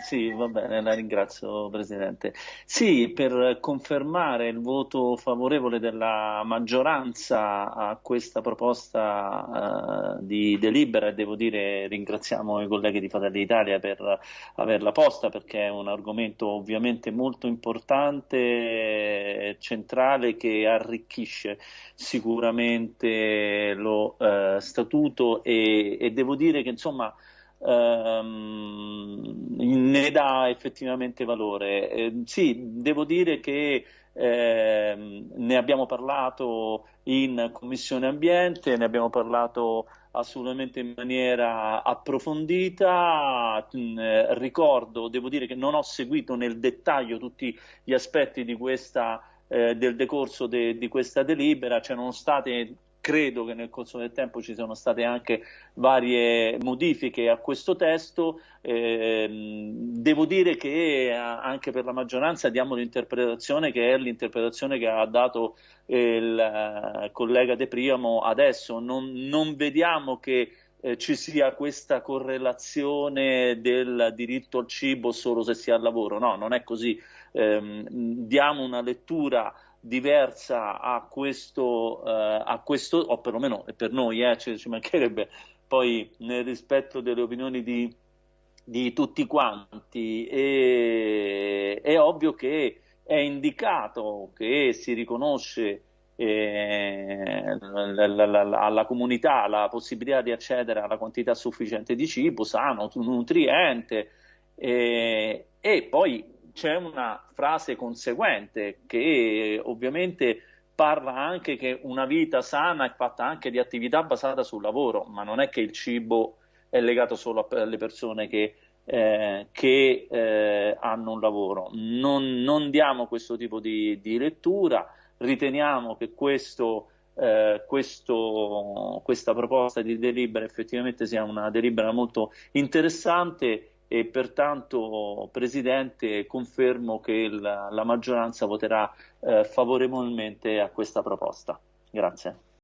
Sì, va bene, la ringrazio Presidente. Sì, per confermare il voto favorevole della maggioranza a questa proposta uh, di delibera e devo dire ringraziamo i colleghi di Fratelli d'Italia per averla posta perché è un argomento ovviamente molto importante, centrale che arricchisce sicuramente lo uh, statuto e, e devo dire che insomma ehm, ne dà effettivamente valore. Eh, sì, devo dire che eh, ne abbiamo parlato in Commissione Ambiente, ne abbiamo parlato assolutamente in maniera approfondita. Mm, eh, ricordo, devo dire che non ho seguito nel dettaglio tutti gli aspetti di questa, eh, del decorso de, di questa delibera, c'erano state credo che nel corso del tempo ci siano state anche varie modifiche a questo testo. Eh, devo dire che eh, anche per la maggioranza diamo l'interpretazione che è l'interpretazione che ha dato il eh, collega De Priamo adesso. Non, non vediamo che eh, ci sia questa correlazione del diritto al cibo solo se si ha lavoro. No, non è così. Eh, diamo una lettura diversa a questo, eh, a questo o perlomeno per noi eh, ci, ci, mancherebbe poi nel rispetto delle opinioni di, di tutti quanti. E, è ovvio che è indicato che si riconosce eh, alla comunità la possibilità di accedere alla quantità sufficiente di cibo sano, nutriente eh, e poi c'è una frase conseguente che ovviamente parla anche che una vita sana è fatta anche di attività basata sul lavoro, ma non è che il cibo è legato solo alle persone che, eh, che eh, hanno un lavoro. Non, non, diamo questo tipo di, di lettura, riteniamo che questo, eh, questo, questa proposta di delibera effettivamente sia una delibera molto interessante e pertanto Presidente confermo che la, la maggioranza voterà eh, favorevolmente a questa proposta. Grazie.